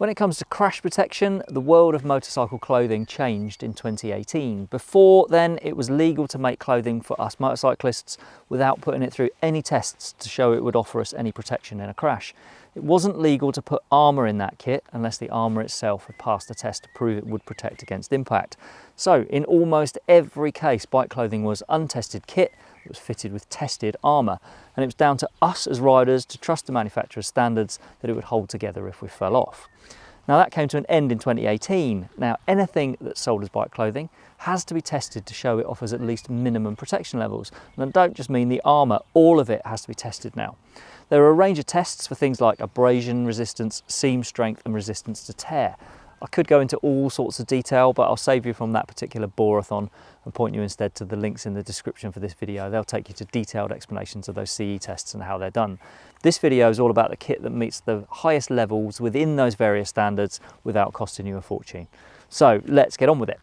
When it comes to crash protection, the world of motorcycle clothing changed in 2018. Before then, it was legal to make clothing for us motorcyclists without putting it through any tests to show it would offer us any protection in a crash. It wasn't legal to put armour in that kit unless the armour itself had passed a test to prove it would protect against impact. So in almost every case, bike clothing was untested kit that was fitted with tested armour. And it was down to us as riders to trust the manufacturer's standards that it would hold together if we fell off. Now that came to an end in 2018. Now anything that's sold as bike clothing has to be tested to show it offers at least minimum protection levels. And I don't just mean the armour, all of it has to be tested now. There are a range of tests for things like abrasion resistance, seam strength and resistance to tear. I could go into all sorts of detail, but I'll save you from that particular boreathon and point you instead to the links in the description for this video. They'll take you to detailed explanations of those CE tests and how they're done. This video is all about the kit that meets the highest levels within those various standards without costing you a fortune. So let's get on with it.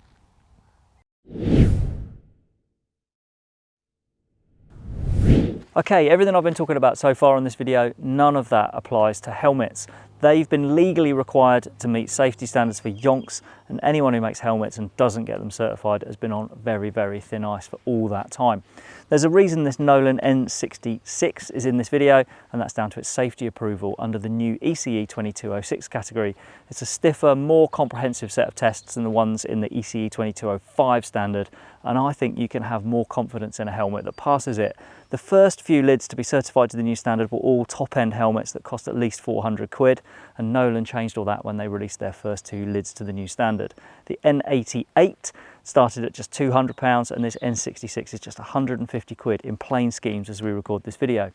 Okay, everything I've been talking about so far in this video, none of that applies to helmets. They've been legally required to meet safety standards for yonks and anyone who makes helmets and doesn't get them certified has been on very, very thin ice for all that time. There's a reason this Nolan N66 is in this video and that's down to its safety approval under the new ECE 2206 category. It's a stiffer, more comprehensive set of tests than the ones in the ECE 2205 standard and I think you can have more confidence in a helmet that passes it. The first few lids to be certified to the new standard were all top-end helmets that cost at least 400 quid and Nolan changed all that when they released their first two lids to the new standard. The N88 started at just 200 pounds and this N66 is just 150 quid in plain schemes as we record this video.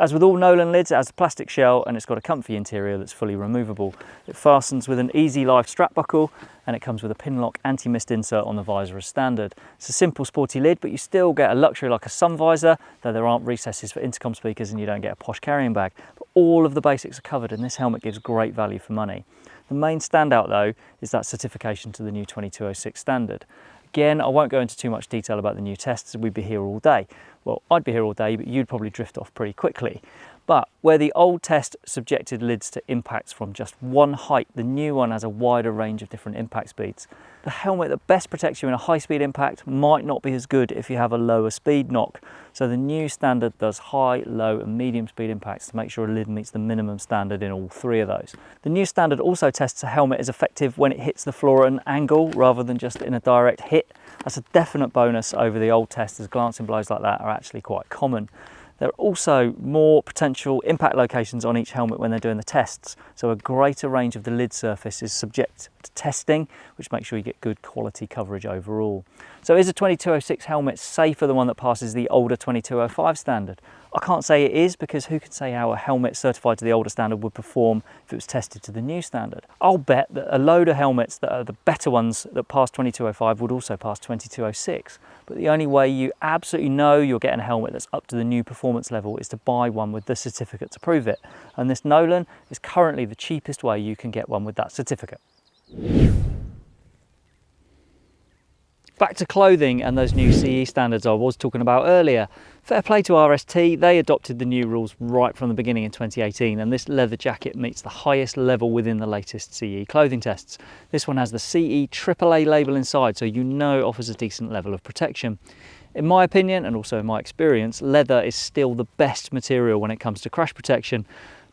As with all Nolan lids, it has a plastic shell and it's got a comfy interior that's fully removable. It fastens with an easy life strap buckle and it comes with a pin lock anti-mist insert on the visor as standard. It's a simple sporty lid, but you still get a luxury like a sun visor, though there aren't recesses for intercom speakers and you don't get a posh carrying bag. But all of the basics are covered and this helmet gives great value for money. The main standout though is that certification to the new 2206 standard. Again, I won't go into too much detail about the new tests, we'd be here all day. Well, I'd be here all day, but you'd probably drift off pretty quickly. But where the old test subjected lids to impacts from just one height, the new one has a wider range of different impact speeds. The helmet that best protects you in a high speed impact might not be as good if you have a lower speed knock. So the new standard does high, low and medium speed impacts to make sure a lid meets the minimum standard in all three of those. The new standard also tests a helmet is effective when it hits the floor at an angle rather than just in a direct hit. That's a definite bonus over the old test as glancing blows like that are actually quite common. There are also more potential impact locations on each helmet when they're doing the tests. So a greater range of the lid surface is subject to testing, which makes sure you get good quality coverage overall. So is a 2206 helmet safer than one that passes the older 2205 standard? I can't say it is because who can say how a helmet certified to the older standard would perform if it was tested to the new standard? I'll bet that a load of helmets that are the better ones that pass 2205 would also pass 2206. But the only way you absolutely know you're getting a helmet that's up to the new performance level is to buy one with the certificate to prove it. And this Nolan is currently the cheapest way you can get one with that certificate. Back to clothing and those new CE standards I was talking about earlier. Fair play to RST, they adopted the new rules right from the beginning in 2018 and this leather jacket meets the highest level within the latest CE clothing tests. This one has the CE AAA label inside so you know it offers a decent level of protection. In my opinion and also in my experience, leather is still the best material when it comes to crash protection.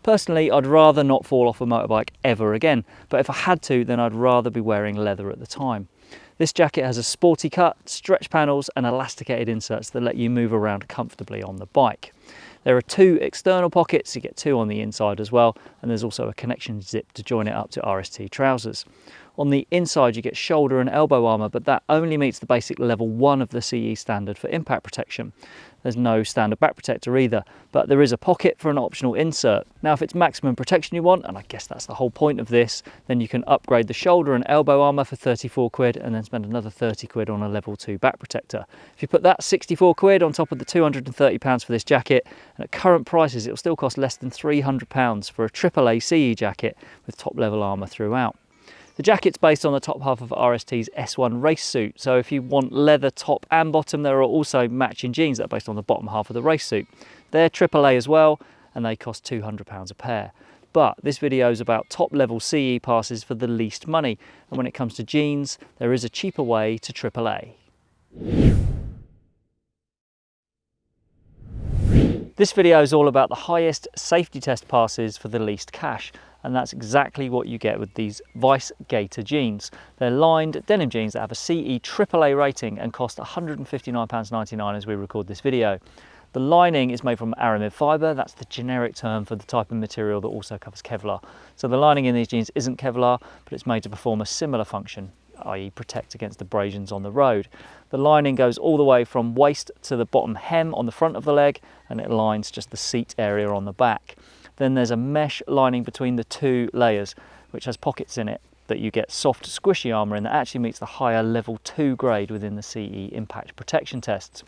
Personally, I'd rather not fall off a motorbike ever again, but if I had to, then I'd rather be wearing leather at the time. This jacket has a sporty cut, stretch panels and elasticated inserts that let you move around comfortably on the bike. There are two external pockets, you get two on the inside as well, and there's also a connection zip to join it up to RST trousers. On the inside you get shoulder and elbow armour, but that only meets the basic level 1 of the CE standard for impact protection. There's no standard back protector either, but there is a pocket for an optional insert. Now if it's maximum protection you want, and I guess that's the whole point of this, then you can upgrade the shoulder and elbow armour for 34 quid and then spend another 30 quid on a level 2 back protector. If you put that 64 quid on top of the 230 pounds for this jacket, and at current prices it'll still cost less than 300 pounds for a AAA CE jacket with top level armour throughout. The jacket's based on the top half of RST's S1 race suit, so if you want leather top and bottom, there are also matching jeans that are based on the bottom half of the race suit. They're AAA as well, and they cost £200 a pair. But this video is about top level CE passes for the least money. And when it comes to jeans, there is a cheaper way to AAA. This video is all about the highest safety test passes for the least cash and that's exactly what you get with these Weise Gator jeans. They're lined denim jeans that have a CE AAA rating and cost £159.99 as we record this video. The lining is made from aramid fibre, that's the generic term for the type of material that also covers Kevlar. So the lining in these jeans isn't Kevlar, but it's made to perform a similar function, i.e. protect against abrasions on the road. The lining goes all the way from waist to the bottom hem on the front of the leg, and it lines just the seat area on the back. Then there's a mesh lining between the two layers, which has pockets in it that you get soft squishy armour in that actually meets the higher level 2 grade within the CE impact protection tests.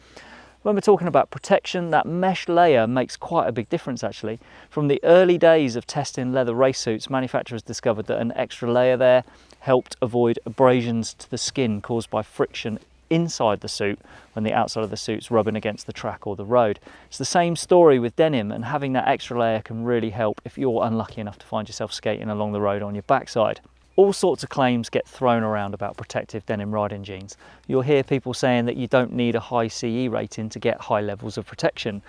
When we're talking about protection, that mesh layer makes quite a big difference actually. From the early days of testing leather race suits, manufacturers discovered that an extra layer there helped avoid abrasions to the skin caused by friction inside the suit when the outside of the suit's rubbing against the track or the road. It's the same story with denim and having that extra layer can really help if you're unlucky enough to find yourself skating along the road on your backside. All sorts of claims get thrown around about protective denim riding jeans. You'll hear people saying that you don't need a high CE rating to get high levels of protection.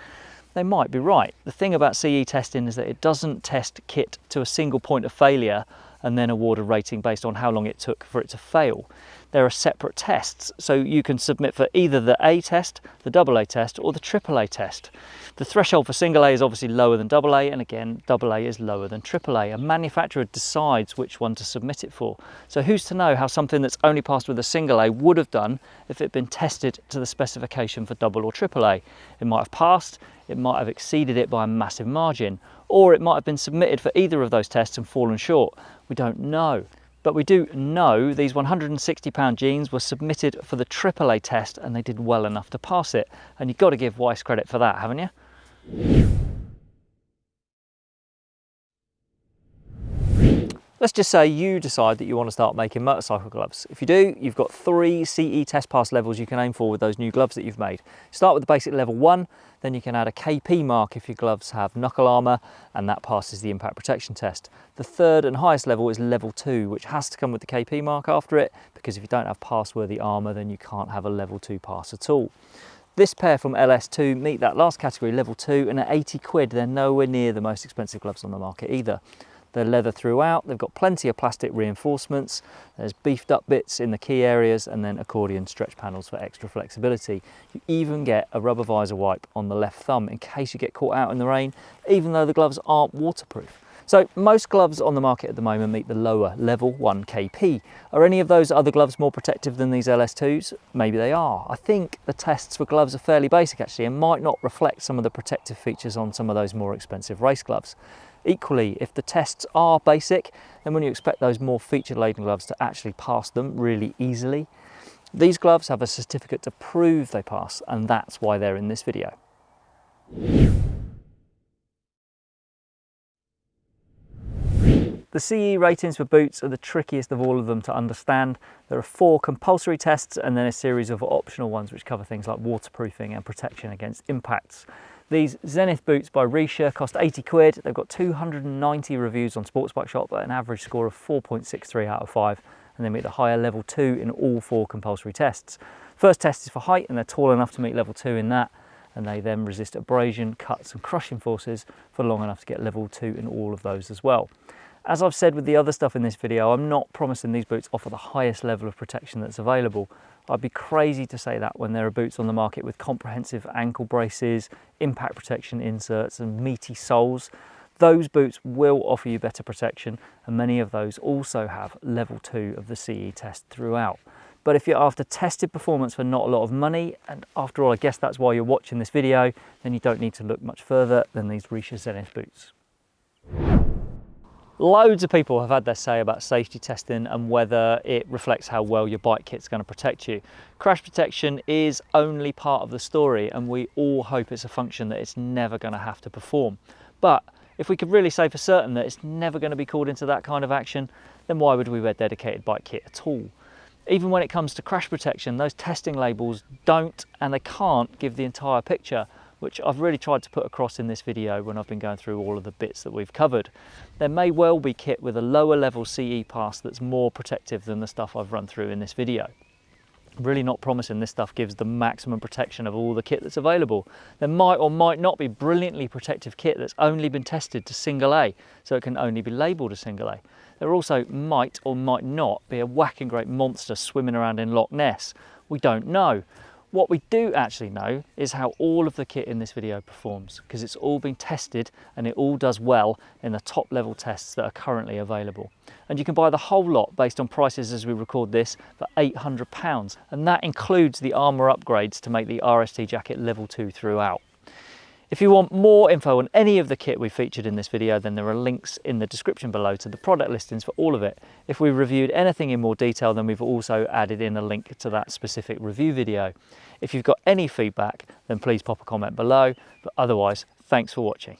They might be right. The thing about CE testing is that it doesn't test kit to a single point of failure and then award a rating based on how long it took for it to fail there are separate tests. So you can submit for either the A test, the double A test, or the triple A test. The threshold for single A is obviously lower than double A, and again, double A is lower than triple A. A manufacturer decides which one to submit it for. So who's to know how something that's only passed with a single A would have done if it had been tested to the specification for double or triple A? It might have passed, it might have exceeded it by a massive margin, or it might have been submitted for either of those tests and fallen short. We don't know. But we do know these 160 pound jeans were submitted for the AAA test and they did well enough to pass it. And you've got to give Weise credit for that, haven't you? Let's just say you decide that you want to start making motorcycle gloves. If you do, you've got three CE test pass levels you can aim for with those new gloves that you've made. Start with the basic level one, then you can add a KP mark if your gloves have knuckle armour and that passes the impact protection test. The third and highest level is level two, which has to come with the KP mark after it, because if you don't have pass-worthy armour, then you can't have a level two pass at all. This pair from LS2 meet that last category, level two, and at 80 quid, they're nowhere near the most expensive gloves on the market either. They're leather throughout, they've got plenty of plastic reinforcements, there's beefed up bits in the key areas and then accordion stretch panels for extra flexibility. You even get a rubber visor wipe on the left thumb in case you get caught out in the rain, even though the gloves aren't waterproof. So most gloves on the market at the moment meet the lower level 1 KP. Are any of those other gloves more protective than these LS2s? Maybe they are. I think the tests for gloves are fairly basic actually and might not reflect some of the protective features on some of those more expensive race gloves. Equally, if the tests are basic, then when you expect those more feature-laden gloves to actually pass them really easily, these gloves have a certificate to prove they pass, and that's why they're in this video. The CE ratings for boots are the trickiest of all of them to understand. There are four compulsory tests and then a series of optional ones which cover things like waterproofing and protection against impacts. These Zenith boots by Richa cost 80 quid. They've got 290 reviews on Sports Bike Shop at an average score of 4.63 out of 5 and they meet the higher level 2 in all four compulsory tests. First test is for height and they're tall enough to meet level 2 in that and they then resist abrasion, cuts and crushing forces for long enough to get level 2 in all of those as well. As I've said with the other stuff in this video, I'm not promising these boots offer the highest level of protection that's available, I'd be crazy to say that when there are boots on the market with comprehensive ankle braces, impact protection inserts and meaty soles. Those boots will offer you better protection and many of those also have level 2 of the CE test throughout. But if you're after tested performance for not a lot of money, and after all I guess that's why you're watching this video, then you don't need to look much further than these Richa Zenith boots. Loads of people have had their say about safety testing and whether it reflects how well your bike kit's going to protect you. Crash protection is only part of the story and we all hope it's a function that it's never going to have to perform. But if we could really say for certain that it's never going to be called into that kind of action, then why would we wear dedicated bike kit at all? Even when it comes to crash protection, those testing labels don't and they can't give the entire picture which I've really tried to put across in this video when I've been going through all of the bits that we've covered. There may well be kit with a lower level CE pass that's more protective than the stuff I've run through in this video really not promising this stuff gives the maximum protection of all the kit that's available. There might or might not be brilliantly protective kit that's only been tested to single A, so it can only be labelled a single A. There also might or might not be a whacking great monster swimming around in Loch Ness. We don't know. What we do actually know is how all of the kit in this video performs because it's all been tested and it all does well in the top level tests that are currently available. And you can buy the whole lot based on prices as we record this for £800 and that includes the armour upgrades to make the RST jacket level 2 throughout. If you want more info on any of the kit we featured in this video, then there are links in the description below to the product listings for all of it. If we reviewed anything in more detail, then we've also added in a link to that specific review video. If you've got any feedback, then please pop a comment below, but otherwise, thanks for watching.